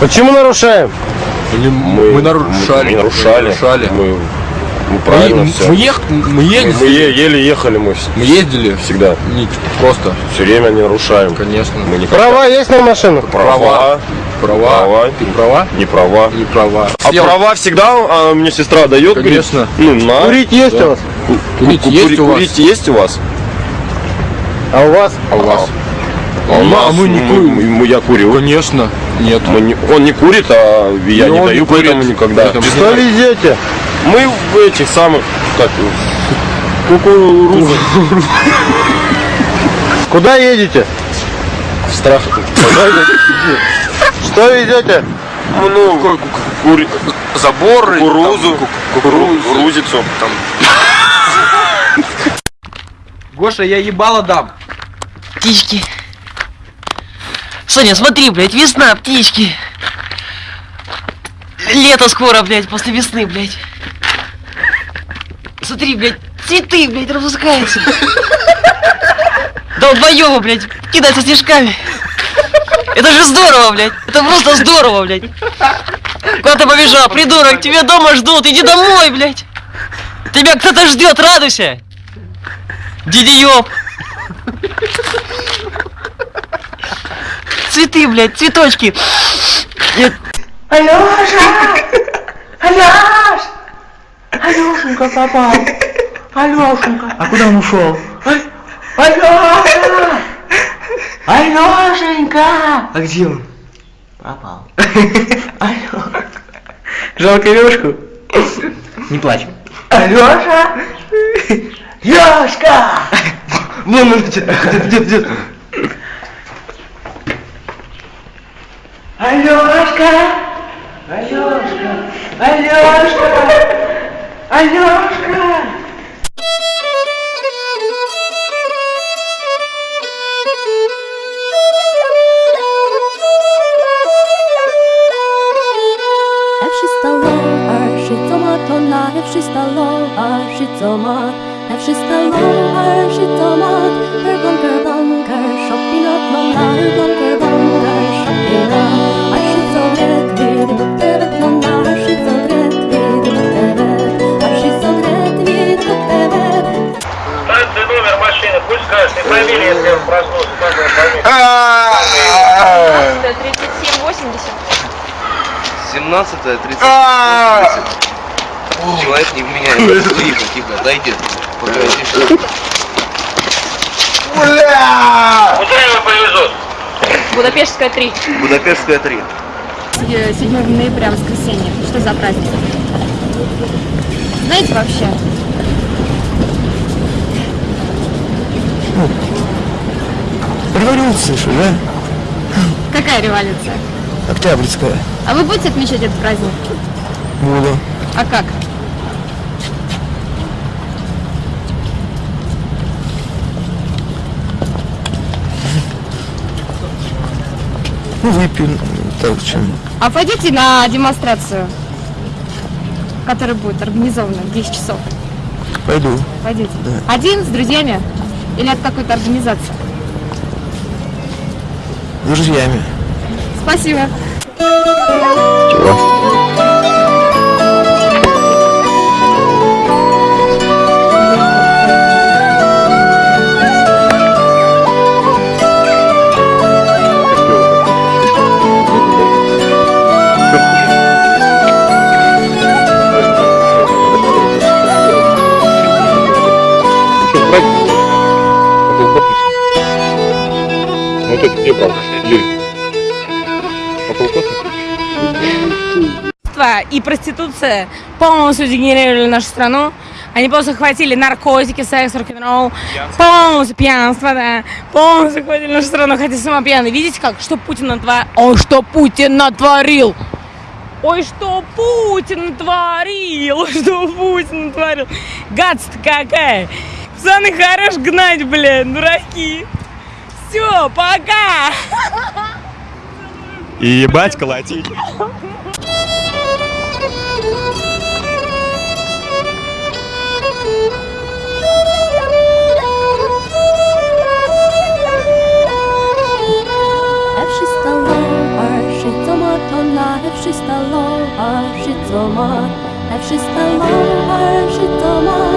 Почему нарушаем? Или мы, нарушали? Мы не нарушали. нарушали. Мы, мы правильно мы, все. мы, ех, мы Мы, ездили. е- еле ехали мы Мы ездили. всегда. Не, просто, Все время не нарушаем. конечно. Мы не Права есть на машину? права. Права. Права. Ты права? Не права. Не права. А права всегда а, мне сестра дает? говорит, Конечно. ну, на. Курить есть у вас? Курить Ку- есть у вас? Курить есть у вас? А у вас? А у вас? А у Ну, а нас, мы не курим. мы- мы- я курю. Конечно. Нет. Мы не- он не курит, а я И не даю не курит. поэтому никогда. Поэтому- Что везете? Мы в этих самых, как. Куда едете? В страх. Что везете? Ну, кури... Заборы. кукурузу, кукурузицу. Там. Гоша, я ебало дам. Птички. Соня, смотри, блядь, весна, птички. Лето скоро, блядь, после весны, блядь. Смотри, блядь, цветы, блядь, распускаются. Долбоёбы, блядь, кидаются снежками. Это же здорово, блядь. Это просто здорово, блядь. Куда ты побежал, придурок? Тебя дома ждут. Иди домой, блядь. Тебя кто-то ждет, радуйся. Дидиёб. Цветы, блядь, цветочки. Нет, Алёша! Алёш! Алёшенька попал! Алёшенька! А куда он ушел? Алёша! Алёшенька! А где он? Пропал. Алёша! Жалко Лёшку. Не плачь. Алёша! Ёшка! Вон он идет, идет, идет. Alioszka! Alioszka! Alioszka! Alioszka! Every stomach, every stomach, every stomach, her bunker bunker, shopping up my bunker. Машины, пусть скажет, и фамилия, если он проснулся, как его фамилия? 3780. 17 30 Человек не вменяет. Тихо, тихо, дайте. Погоди. Куда его повезут? Будапештская 3. Будапештская 3. 7 ноября, воскресенье. Что за праздник? Знаете вообще? Революция же, да? Какая революция? Октябрьская. А вы будете отмечать этот праздник? Буду. А как? Ну, выпью, так, чем. А пойдете на демонстрацию, которая будет организована в 10 часов? Пойду. Пойдете. Один, с друзьями? Или от какой-то организации? Друзьями. Спасибо. Вот и проституция полностью дегенерировали нашу страну. Они просто хватили наркотики, секс, рок-н-ролл, полностью пьянство, да, полностью хватили нашу страну, хотя сама пьяная. Видите как? Что Путин натворил? Ой, что Путин натворил! Ой, что Путин натворил! Что Путин натворил! Гадство какая! Пацаны, хорош гнать, блядь, дураки! Все, пока! И ебать колотить. Every stallar, shitomat lonna, wszystallo har sitt sommar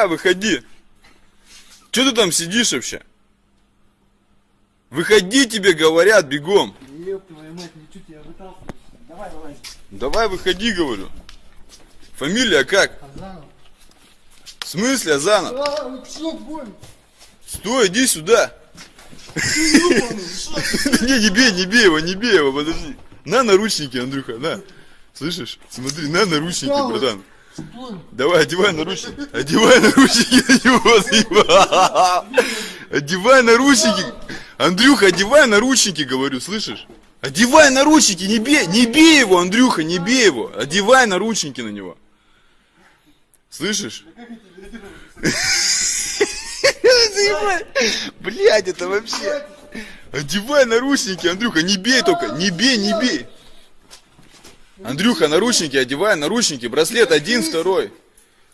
Давай, выходи. Че ты там сидишь вообще? Выходи, тебе говорят, бегом. Давай, выходи, говорю. Фамилия как? В смысле Азанов? Стой, иди сюда. Не, не бей, не бей его, не бей его, подожди. На наручники, Андрюха, на. Слышишь? Смотри, на наручники, братан. Давай, одевай наручники. Одевай наручники на него. Одевай наручники. Андрюха, одевай наручники, говорю, слышишь? Одевай наручники, не бей, не бей его, Андрюха, не бей его. Одевай наручники на него. Слышишь? Блять, это вообще. Одевай наручники, Андрюха, не бей только, не бей, не бей. Андрюха, наручники, одевай наручники, браслет один, второй.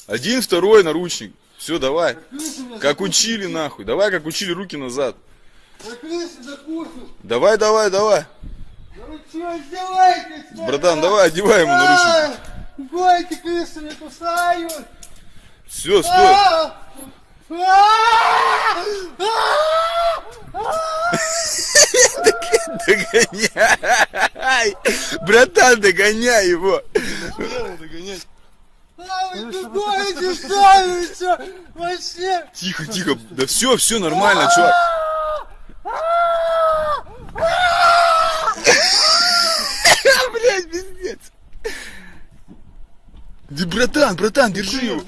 Один, второй наручник. Все, давай. Как учили, нахуй. Давай, как учили, руки назад. Давай, давай, давай. Братан, давай, одевай ему наручники. Гойки крысы не кусают! Все, стой. Догоняй! Братан, догоняй его! Вообще! Тихо, тихо. Да все, все нормально, чувак. Блять, пиздец. Да, братан, братан, держи его.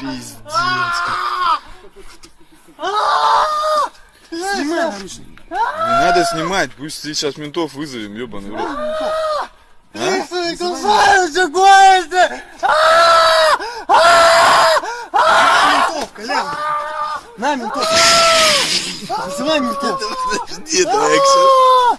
Пиздец. Снимай! Не надо снимать, пусть сейчас ментов вызовем, ебаный в рот. Крысы не кусаются, гойки! Ментов, Колян! На, ментов! Вызывай ментов! Подожди, давай, Ксюша.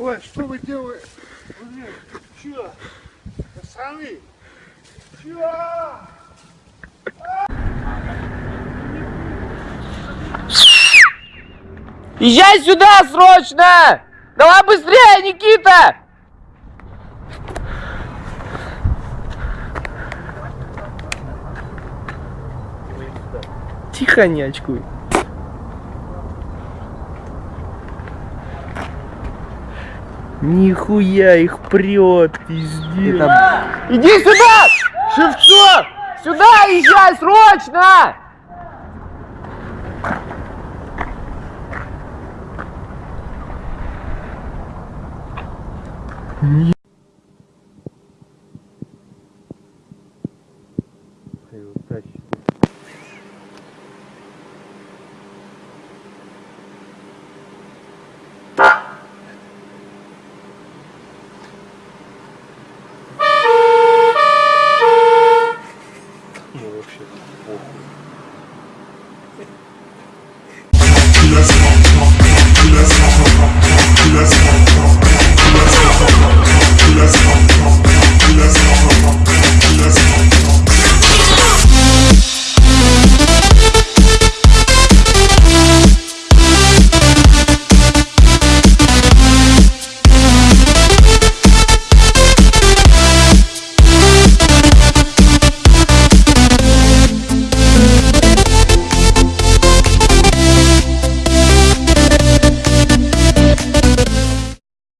Ой, что вы делаете? Блин, чё? Пацаны! Чё? Езжай сюда срочно! Давай быстрее, Никита! Тихо, не очкуй. Нихуя их прет, пиздец. Иди сюда! Шевцов! Сюда езжай, срочно!